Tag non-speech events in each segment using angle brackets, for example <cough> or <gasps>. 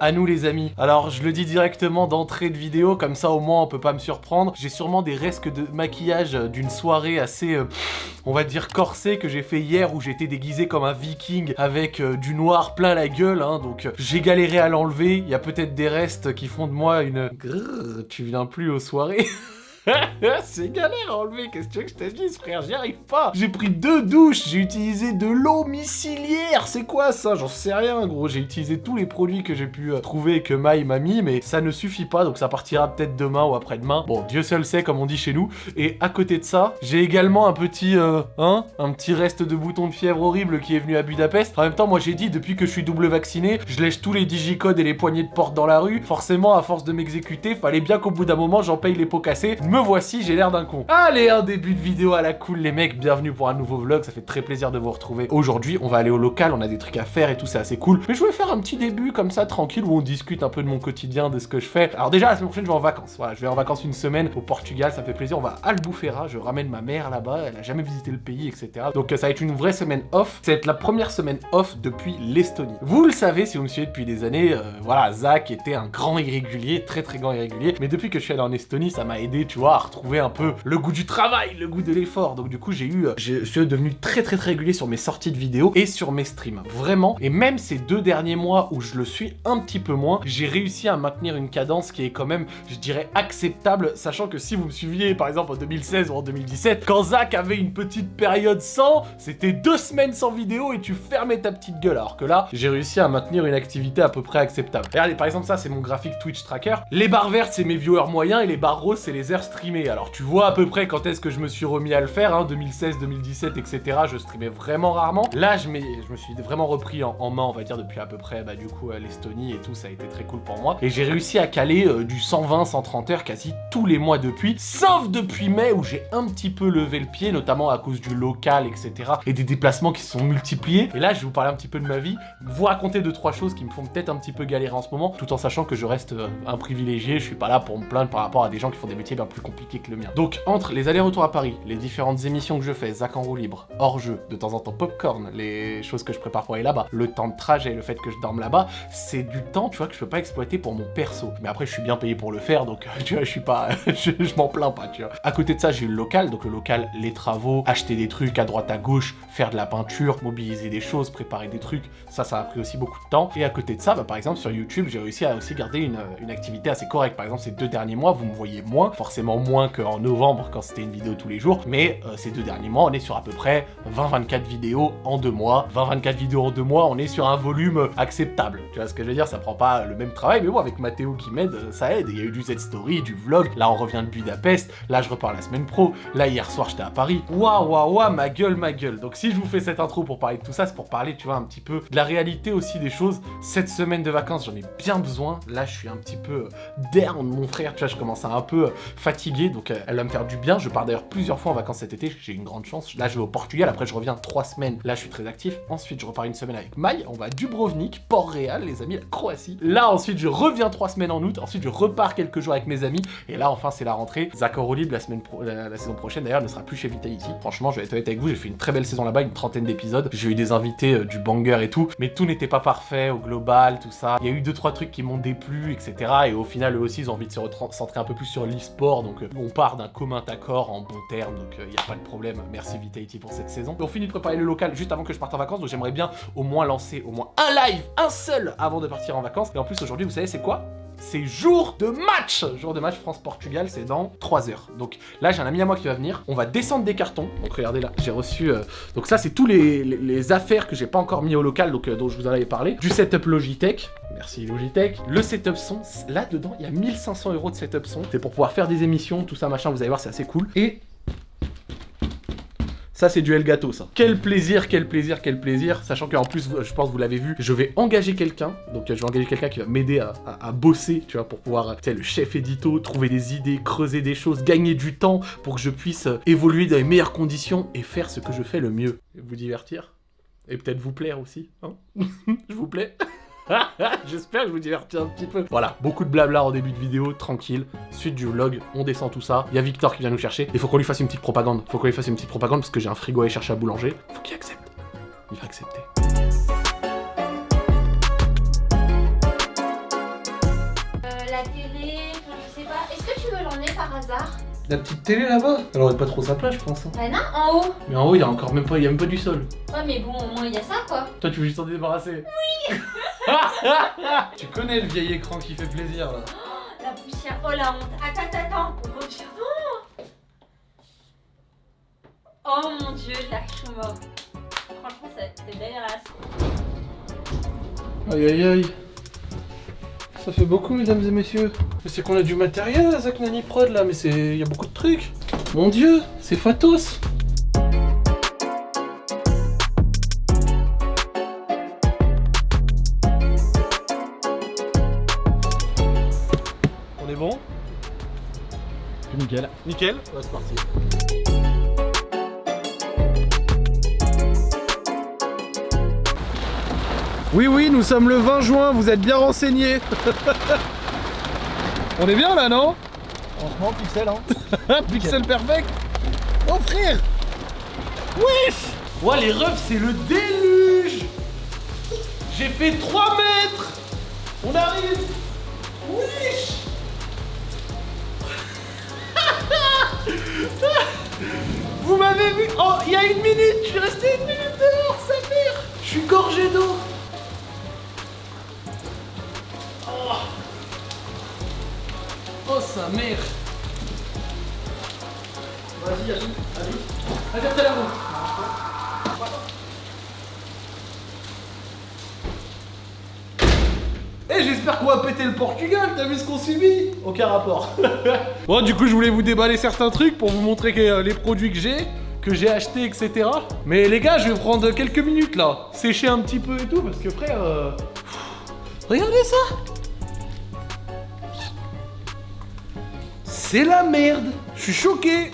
à nous les amis. Alors je le dis directement d'entrée de vidéo, comme ça au moins on peut pas me surprendre. J'ai sûrement des restes de maquillage d'une soirée assez, euh, on va dire corsée que j'ai fait hier où j'étais déguisé comme un viking avec euh, du noir plein la gueule. Hein, donc euh, j'ai galéré à l'enlever. Il y a peut-être des restes qui font de moi une... Tu viens plus aux soirées <laughs> <laughs> c'est galère à enlever, qu'est-ce que tu veux que je te dise, frère? J'y arrive pas J'ai pris deux douches, j'ai utilisé de l'eau miciliaire C'est quoi ça? J'en sais rien, gros. J'ai utilisé tous les produits que j'ai pu euh, trouver et que Maï m'a mis, mais ça ne suffit pas, donc ça partira peut-être demain ou après-demain. Bon, Dieu seul sait, comme on dit chez nous. Et à côté de ça, j'ai également un petit, euh, hein, un petit reste de bouton de fièvre horrible qui est venu à Budapest. En même temps, moi j'ai dit, depuis que je suis double vacciné, je lèche tous les digicodes et les poignées de porte dans la rue. Forcément, à force de m'exécuter, fallait bien qu'au bout d'un moment, j'en paye les pots cassés. Voici, j'ai l'air d'un con. Allez, un début de vidéo à la cool, les mecs. Bienvenue pour un nouveau vlog. Ça fait très plaisir de vous retrouver. Aujourd'hui, on va aller au local. On a des trucs à faire et tout, c'est assez cool. Mais je voulais faire un petit début comme ça, tranquille, où on discute un peu de mon quotidien, de ce que je fais. Alors déjà, la semaine prochaine, je vais en vacances. Voilà, je vais en vacances une semaine au Portugal. Ça fait plaisir. On va à Albufeira. Je ramène ma mère là-bas. Elle a jamais visité le pays, etc. Donc ça va être une vraie semaine off. Ça va être la première semaine off depuis l'Estonie. Vous le savez, si vous me suivez depuis des années, euh, voilà, Zach était un grand irrégulier, très très grand irrégulier. Mais depuis que je suis allé en Estonie, ça m'a aidé, tu à retrouver un peu le goût du travail, le goût de l'effort. Donc du coup, j'ai eu, je suis devenu très très très régulier sur mes sorties de vidéos et sur mes streams. Vraiment. Et même ces deux derniers mois où je le suis un petit peu moins, j'ai réussi à maintenir une cadence qui est quand même, je dirais, acceptable, sachant que si vous me suiviez, par exemple, en 2016 ou en 2017, quand Zach avait une petite période sans, c'était deux semaines sans vidéo et tu fermais ta petite gueule. Alors que là, j'ai réussi à maintenir une activité à peu près acceptable. Regardez, par exemple, ça, c'est mon graphique Twitch Tracker. Les barres vertes, c'est mes viewers moyens et les barres roses, c'est les heures Alors tu vois à peu près quand est-ce que je me suis remis à le faire, hein, 2016, 2017, etc. Je streamais vraiment rarement. Là, je, me suis vraiment repris en, main, on va dire, depuis à peu près, bah du coup, l'Estonie et tout, ça a été très cool pour moi. Et j'ai réussi à caler euh, du 120, 130 heures quasi tous les mois depuis, sauf depuis mai où j'ai un petit peu levé le pied, notamment à cause du local, etc. Et des déplacements qui se sont multipliés. Et là, je vais vous parler un petit peu de ma vie, vous raconter deux, trois choses qui me font peut-être un petit peu galérer en ce moment, tout en sachant que je reste euh, un privilégié, je suis pas là pour me plaindre par rapport à des gens qui font des métiers bien plus compliqués que le mien. Donc, entre les allers-retours à Paris, les différentes émissions que je fais, Zach en roue libre, hors jeu, de temps en temps popcorn, les choses que je prépare pour aller là-bas, le temps de trajet, le fait que je dorme là-bas, c'est du temps, tu vois, que je peux pas exploiter pour mon perso. Mais après, je suis bien payé pour le faire, donc <laughs> tu vois, je suis pas, <laughs> je, m'en plains pas, tu vois. À côté de ça, j'ai eu le local, donc le local, les travaux, acheter des trucs à droite à gauche, faire de la peinture, mobiliser des choses, préparer des trucs, ça, ça a pris aussi beaucoup de temps. Et à côté de ça, bah, par exemple, sur YouTube, j'ai réussi à aussi garder une, une activité assez correcte. Par exemple, ces deux derniers mois, vous me voyez moins, forcément moins qu'en novembre quand c'était une vidéo tous les jours, mais euh, ces deux derniers mois, on est sur à peu près 20-24 vidéos en deux mois. 20-24 vidéos en deux mois, on est sur un volume acceptable. Tu vois ce que je veux dire? Ça prend pas le même travail, mais bon, avec Mathéo qui m'aide, ça aide. Il y a eu du Z-Story, du vlog, là on revient de Budapest, là je repars la semaine pro, là hier soir j'étais à Paris. Waouh, waouh, waouh, ma gueule, ma gueule. Donc si je vous fais cette intro pour parler de tout ça, c'est pour parler, tu vois, un petit peu de la réalité aussi des choses. Cette semaine de vacances, j'en ai bien besoin. Là, je suis un petit peu down, mon frère, tu vois, je commence à un peu donc elle va me faire du bien. Je pars d'ailleurs plusieurs fois en vacances cet été, j'ai une grande chance. Là, je vais au Portugal, après je reviens trois semaines. Là, je suis très actif. Ensuite, je repars une semaine avec Maï. On va à Dubrovnik, Port-Réal, les amis, la Croatie. Là, ensuite, je reviens trois semaines en août. Ensuite, je repars quelques jours avec mes amis. Et là, enfin, c'est la rentrée. Zach libre la, saison prochaine, d'ailleurs, ne sera plus chez Vitality. Franchement, je vais être honnête avec vous, j'ai fait une très belle saison là-bas, une trentaine d'épisodes. J'ai eu des invités, euh, du banger et tout. Mais tout n'était pas parfait au global, tout ça. Il y a eu deux, trois trucs qui m'ont déplu, etc. Et au final, eux aussi, ils ont envie de se centrer un peu plus sur l'e-sport. Donc, euh, on part d'un commun accord en bon terme. Donc, il euh, n'y a pas de problème. Merci Vitality pour cette saison. On finit de préparer le local juste avant que je parte en vacances. Donc, j'aimerais bien au moins lancer au moins un live, un seul, avant de partir en vacances. Et en plus, aujourd'hui, vous savez, c'est quoi? C'est jour de match Jour de match France-Portugal, c'est dans 3 heures. Donc là, j'ai un ami à moi qui va venir. On va descendre des cartons. Donc regardez là, j'ai reçu... Euh, donc ça, c'est tous les, affaires que j'ai pas encore mis au local, donc euh, dont je vous en avais parlé. Du setup Logitech. Merci Logitech. Le setup son. Là-dedans, il y a 1500 euros de setup son. C'est pour pouvoir faire des émissions, tout ça, machin. Vous allez voir, c'est assez cool. Et ça, c'est du Elgato, ça. Quel plaisir, quel plaisir, quel plaisir. Sachant qu'en plus, je pense que vous l'avez vu, je vais engager quelqu'un. Donc, je vais engager quelqu'un qui va m'aider à, bosser, tu vois, pour pouvoir, tu le chef édito, trouver des idées, creuser des choses, gagner du temps pour que je puisse euh, évoluer dans les meilleures conditions et faire ce que je fais le mieux. Vous divertir. Et peut-être vous plaire aussi, hein <laughs> Je vous plais <laughs> J'espère que je vous divertis un petit peu. Voilà, beaucoup de blabla en début de vidéo, tranquille. Suite du vlog, on descend tout ça. Il y a Victor qui vient nous chercher. Il faut qu'on lui fasse une petite propagande. Faut qu'on lui fasse une petite propagande parce que j'ai un frigo à aller chercher à boulanger. Faut qu'il accepte. Il va accepter. Euh, la télé, je sais pas. Est-ce que tu veux l'enlever par hasard? La petite télé là-bas? Elle aurait pas trop sa place, je pense. Hein. Bah non, en haut Mais en haut, il y a encore même pas, il y a même pas du sol. Ouais, mais bon, au moins, il y a ça, quoi. Toi, tu veux juste t'en débarrasser? Oui <laughs> Tu connais le vieil écran qui fait plaisir là. Oh, <gasps> la poussière, oh la honte. Attends, attends, attends. On retire. Oh, oh mon dieu, la mort. Franchement, c'est c'est dégueulasse. Aïe aïe aïe. Ça fait beaucoup, mesdames et messieurs. Mais c'est qu'on a du matériel à Zach Nani Prod là, mais c'est. Il y a beaucoup de trucs. Mon dieu, c'est Fatos. Nickel. Nickel Ouais, c'est parti. Oui, oui, nous sommes le 20 juin, vous êtes bien renseignés. On est bien là, non Franchement, pixel, hein. <laughs> Pixel perfect Oh frère Wesh Ouais les refs c'est le déluge J'ai fait 3 mètres On arrive Wesh <laughs> Vous m'avez vu Oh il y a une minute Je suis resté une minute dehors sa mère. Je suis gorgé d'eau. Oh. Oh sa mère. Vas-y, allez, allez. Vas-y, la roue. Eh, j'espère qu'on va péter le Portugal, t'as vu ce qu'on subit? Aucun rapport. <laughs> bon, du coup, je voulais vous déballer certains trucs pour vous montrer euh, les produits que j'ai, que j'ai achetés, etc. Mais les gars, je vais prendre quelques minutes là, sécher un petit peu et tout, parce que frère... euh, Regardez ça! C'est la merde! Je suis choqué!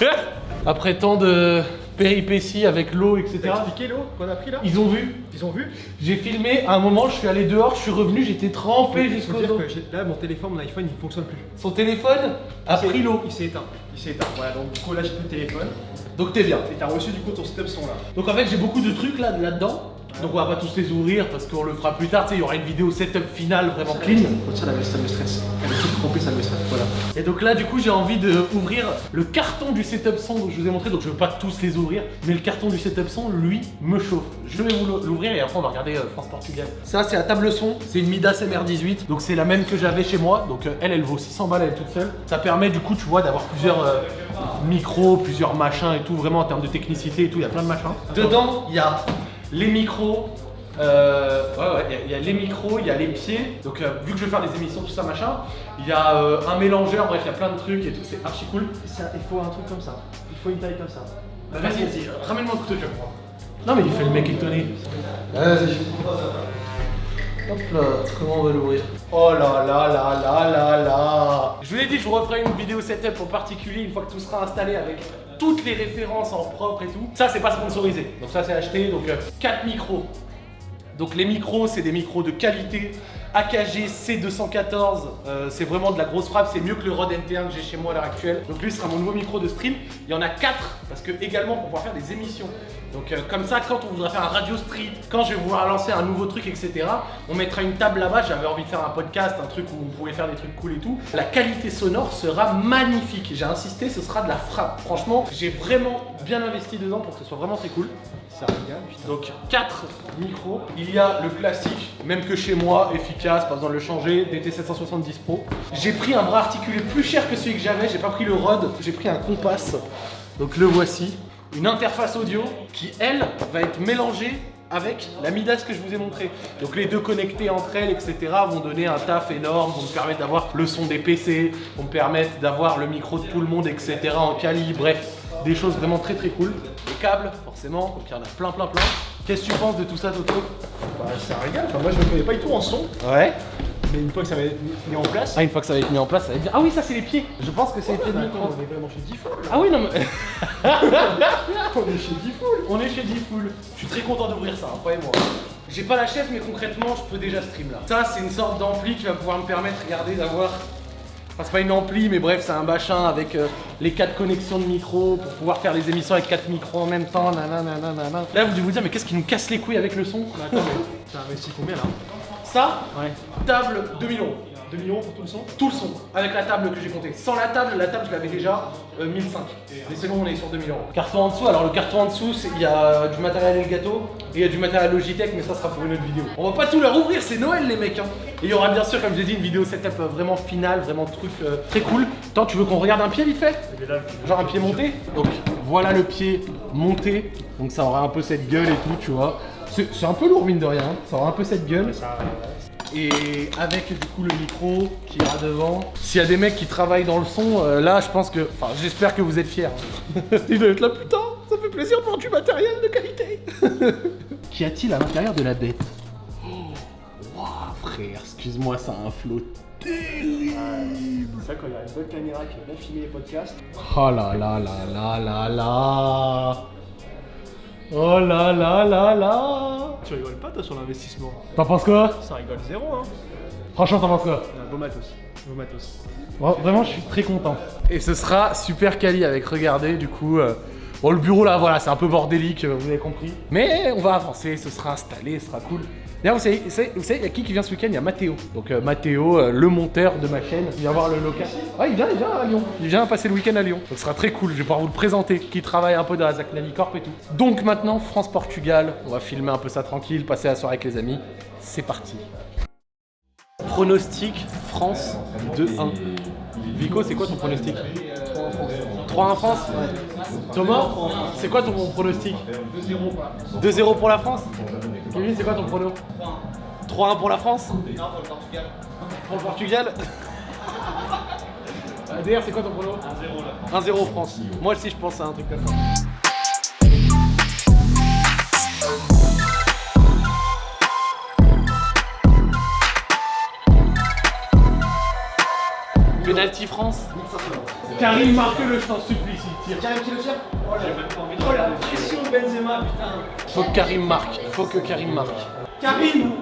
<laughs> Après tant de péripéties avec l'eau, etc. expliqué l'eau qu'on a pris là Ils ont vu Ils ont vu J'ai filmé, à un moment je suis allé dehors, je suis revenu, j'étais trempé jusqu'au dos. que là, mon téléphone, mon iPhone, il fonctionne plus. Son téléphone a pris l'eau. Il s'est éteint. Il s'est éteint. Voilà, donc du coup, là, j'ai plus le téléphone. Donc t'es bien. Et t'as reçu du coup ton setup son là. Donc en fait j'ai beaucoup de trucs là là-dedans. Donc on va pas tous les ouvrir parce qu'on le fera plus tard, tu sais, il y aura une vidéo setup finale vraiment clean. Ça, ça, ça me stresse. Elle est toute trempée, ça me stresse. Et donc là, du coup, j'ai envie de ouvrir le carton du setup son que je vous ai montré. Donc je veux pas tous les ouvrir, mais le carton du setup son, lui, me chauffe. Je vais vous l'ouvrir et après on va regarder euh, France-Portugal. Ça, c'est la table son. C'est une Midas MR18. Donc c'est la même que j'avais chez moi. Donc euh, elle, elle vaut 600 balles, elle toute seule. Ça permet du coup, tu vois, d'avoir plusieurs euh, micros, plusieurs machins et tout. Vraiment en termes de technicité et tout, il y a plein de machins. Dedans, il y a les micros. Euh, il y a- il y, a les micros, il y a les pieds. Donc, euh, vu que je vais faire des émissions, tout ça, machin, il y a euh, un mélangeur, bref, il y a plein de trucs et tout, c'est archi cool. Ça, il faut un truc comme ça. Il faut une taille comme ça. Bah, vas-y, vas-y, ramène-moi un couteau, je prendre. Non, mais il fait le mec étonné. Vas-y. Hop là, comment on va l'ouvrir? Oh là là là là là là Je vous l'ai dit, je vous referai une vidéo setup en particulier une fois que tout sera installé avec toutes les références en propre et tout. Ça, c'est pas sponsorisé. Donc ça, c'est acheté. Donc 4 micros. Donc les micros, c'est des micros de qualité. AKG C214, euh, c'est vraiment de la grosse frappe, c'est mieux que le Rode NT1 que j'ai chez moi à l'heure actuelle. Donc lui ce sera mon nouveau micro de stream. Il y en a 4 parce que également pour pouvoir faire des émissions. Donc euh, comme ça, quand on voudra faire un radio street, quand je vais vouloir lancer un nouveau truc, etc., on mettra une table là-bas. J'avais envie de faire un podcast, un truc où on pouvait faire des trucs cool et tout. La qualité sonore sera magnifique. J'ai insisté, ce sera de la frappe. Franchement, j'ai vraiment bien investi dedans pour que ce soit vraiment très cool. Ça putain. Donc 4 micros. Il y a le classique, même que chez moi, efficace, pas besoin de le changer, DT770 Pro. J'ai pris un bras articulé plus cher que celui que j'avais, j'ai pas pris le Rode, j'ai pris un Compass. Donc le voici. Une interface audio qui, elle, va être mélangée avec la Midas que je vous ai montré. Donc les deux connectés entre elles, etc. vont donner un taf énorme, vont me permettre d'avoir le son des PC, vont me permettre d'avoir le micro de tout le monde, etc. en quali, bref, des choses vraiment très très cool. Les câbles, forcément, donc il y en a plein plein plein. Qu'est-ce que tu penses de tout ça, Toto? Bah, ça régale. Enfin, moi, je me connais pas du tout en son. Ouais. Mais une fois que ça va être mis en place. Ah, une fois que ça va être mis en place, ça va être bien. Ah oui, ça c'est les pieds. Je pense que c'est les pieds de Bah, micro. on est vraiment chez Diffoul. Ah oui, non mais. <laughs> On est chez Diffoul. On est chez D-Full. Je suis très content d'ouvrir ça, hein, croyez-moi. J'ai pas la chaise, mais concrètement, je peux déjà stream là. Ça, c'est une sorte d'ampli qui va pouvoir me permettre, regardez, d'avoir. Enfin, c'est pas une ampli, mais bref, c'est un machin avec euh, les quatre connexions de micro pour pouvoir faire les émissions avec quatre micros en même temps. nanana, nanana. Là, vous devez vous dire, mais qu'est-ce qui nous casse les couilles avec le son? Bah, attends, mais t'as investi combien là? Ça, Ouais. table 2000 euros. 2 millions pour tout le son Tout le son, avec la table que j'ai compté. Sans la table, la table je l'avais déjà euh, 1005. Mais c'est bon, on est sur 2000 euros. Carton en dessous, alors le carton en dessous, c'est- il y a du matériel Elgato et il y a du matériel Logitech, mais ça sera pour une autre vidéo. On va pas tout leur ouvrir, c'est Noël les mecs. Hein. Et il y aura bien sûr, comme j'ai dit, une vidéo setup euh, vraiment finale, vraiment truc euh, très cool. Tant tu veux qu'on regarde un pied vite fait? Genre un pied monté? Donc voilà le pied monté. Donc ça aura un peu cette gueule et tout, tu vois. C'est un peu lourd mine de rien, hein. ça aura un peu cette gueule. Ça. Et avec du coup le micro qui ira devant. S'il y a des mecs qui travaillent dans le son, euh, là je pense que. Enfin j'espère que vous êtes fiers. <laughs> Ils doivent être là, putain, ça fait plaisir pour du matériel de qualité. <laughs> Qu'y a-t-il à l'intérieur de la bête? Oh, Waouh frère, excuse-moi, ça a un flot terrible. C'est ça, quand il y a une bonne caméra qui va bien filmer les podcasts. Oh là là là là là là Oh là là là là Tu rigoles pas, toi, sur l'investissement T'en penses quoi? Ça rigole zéro, hein. Franchement, t'en penses quoi? Un beau matos. Beau matos. Vra- Vraiment, je suis très content. Et ce sera super quali avec, regardez, du coup. euh, Bon, le bureau là, voilà, c'est un peu bordélique, euh, vous avez compris. Mais on va avancer, ce sera installé, ce sera cool. D'ailleurs, vous savez, vous savez, il y a qui qui vient ce week-end? Il y a Mathéo. Donc, euh, Mathéo, euh, le monteur de ma chaîne, il vient voir le local. Ah, il vient, il vient à Lyon. Il vient passer le week-end à Lyon. Donc, ce sera très cool. Je vais pouvoir vous le présenter. Qui travaille un peu dans la Zach Corp et tout. Donc, maintenant, France-Portugal. On va filmer un peu ça tranquille, passer la soirée avec les amis. C'est parti. Pronostic France 2-1. Vico, c'est quoi ton pronostic? 3-1 France Thomas, c'est quoi ton pronostic 2-0 2-0 pour la France Kevin, c'est quoi ton prono 3-1 pour la France Non, pour le Portugal. Pour le Portugal D'ailleurs, c'est quoi ton prono 1-0 France. Moi aussi, je pense à un truc comme ça. Penalty France Karim marque-le, je t'en supplie, s'il tire. Karim qui le tire Oh la pression de Benzema, putain Faut que Karim marque, faut que Karim marque. Karim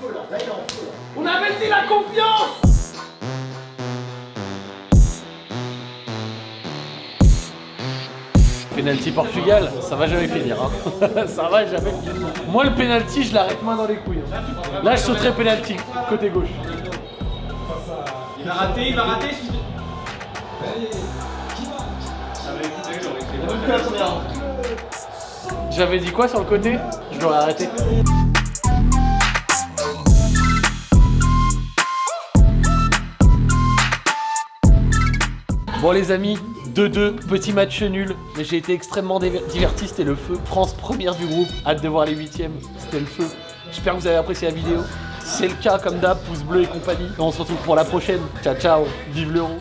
feu, là. Là, il est en feu, là. On avait dit la confiance? Penalty Portugal, ça va jamais finir. Hein. <laughs> ça va jamais finir. Moi, le penalty, je l'arrête main dans les couilles. hein. Là, je sauterai penalty, côté gauche. Il va rater, il va rater. J'avais dit quoi sur le côté? Je l'aurais arrêté. Bon les amis, 2-2, petit match nul, mais j'ai été extrêmement diver- diverti, c'était le feu. France première du groupe, hâte de voir les huitièmes, c'était le feu. J'espère que vous avez apprécié la vidéo. Si c'est le cas, comme d'hab, pouce bleu et compagnie. Et on se retrouve pour la prochaine. Ciao ciao, vive l'euro